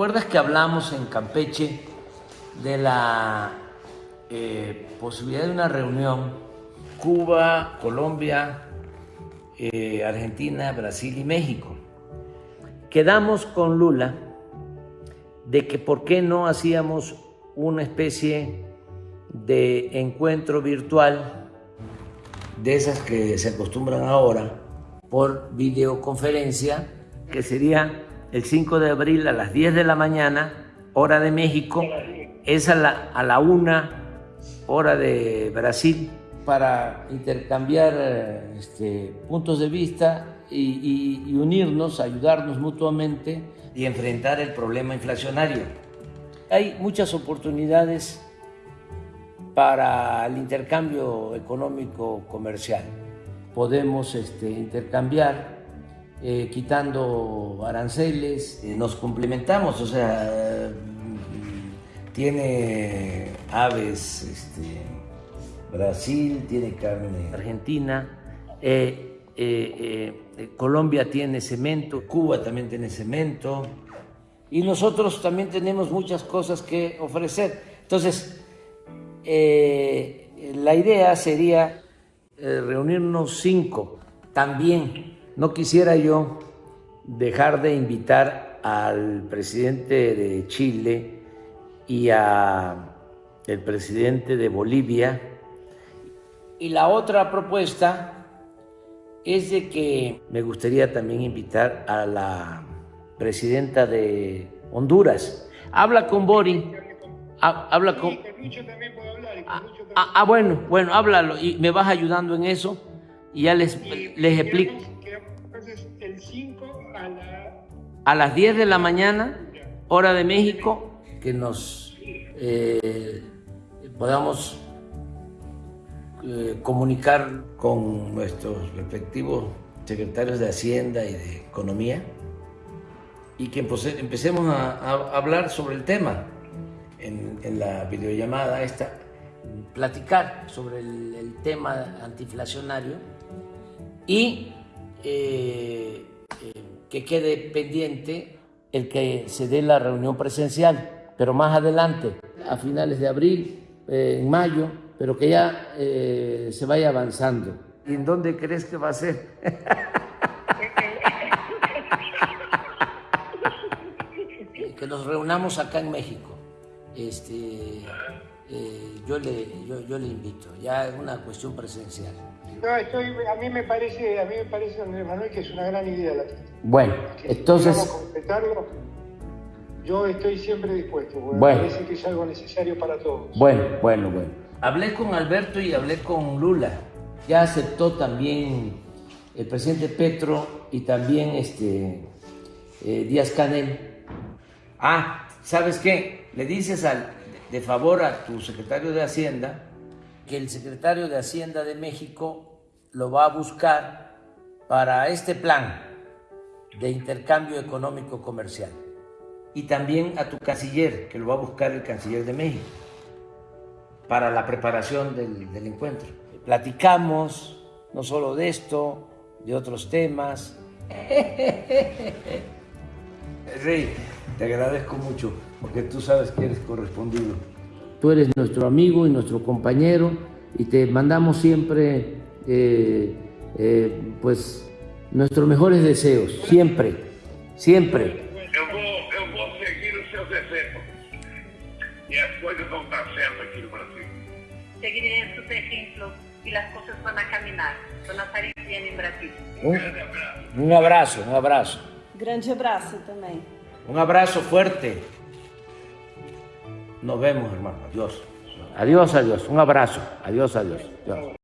¿Recuerdas que hablamos en Campeche de la eh, posibilidad de una reunión Cuba, Colombia, eh, Argentina, Brasil y México? Quedamos con Lula de que por qué no hacíamos una especie de encuentro virtual de esas que se acostumbran ahora por videoconferencia, que sería el 5 de abril a las 10 de la mañana, hora de México, es a la, a la 1 hora de Brasil, para intercambiar este, puntos de vista y, y, y unirnos, ayudarnos mutuamente y enfrentar el problema inflacionario. Hay muchas oportunidades para el intercambio económico comercial. Podemos este, intercambiar eh, quitando aranceles, eh, nos complementamos, o sea, tiene aves este, Brasil, tiene carne Argentina, eh, Colombia tiene cemento, Cuba también tiene cemento, y nosotros también tenemos muchas cosas que ofrecer. Entonces, la idea sería reunirnos cinco. También no quisiera yo dejar de invitar al presidente de Chile y al presidente de Bolivia. Y la otra propuesta es de que me gustaría también invitar a la presidenta de Honduras. Habla con Bori. habla con... Ah, ah, ah, bueno, bueno, háblalo y me vas ayudando en eso y ya les, les explico. A las 10 de la mañana, hora de México, que nos eh, podamos eh, comunicar con nuestros respectivos secretarios de Hacienda y de Economía y que empecemos a, hablar sobre el tema en, la videollamada esta, platicar sobre el, tema antiinflacionario y eh, que quede pendiente el que se dé la reunión presencial, pero más adelante, a finales de abril, eh, en mayo, pero que ya eh, se vaya avanzando. ¿Y en dónde crees que va a ser? que nos reunamos acá en México. Este, eh, yo, le, yo, yo, le invito, ya es una cuestión presencial. No, estoy, a mí me parece, a mí me parece, Andrés Manuel, que es una gran idea la Bueno, que entonces... Si completarlo, yo estoy siempre dispuesto, porque bueno. me parece que es algo necesario para todos. Bueno, bueno, bueno. Hablé con Alberto y hablé con Lula. Ya aceptó también el presidente Petro y también este, eh, Díaz Canel. Ah, ¿sabes qué? Le dices al, de favor a tu secretario de Hacienda que el secretario de Hacienda de México lo va a buscar para este plan de intercambio económico comercial. Y también a tu canciller, que lo va a buscar el canciller de México, para la preparación del, del encuentro. Platicamos no solo de esto, de otros temas. Rey, te agradezco mucho porque tú sabes que eres correspondido. Tú eres nuestro amigo y nuestro compañero y te mandamos siempre eh, eh, pues nuestros mejores deseos, siempre, siempre. Eu vou, eu vou seguir os seus exemplos e as coisas vão aqui no Brasil. Seguiré sus ejemplos y las cosas van a caminar, van a salir bien en Brasil. Un, un abrazo, un abrazo. Grande abraço também. Un abrazo fuerte. Nos vemos, hermano. Adiós. Adiós, adiós. Un abrazo. Adiós, adiós. adiós.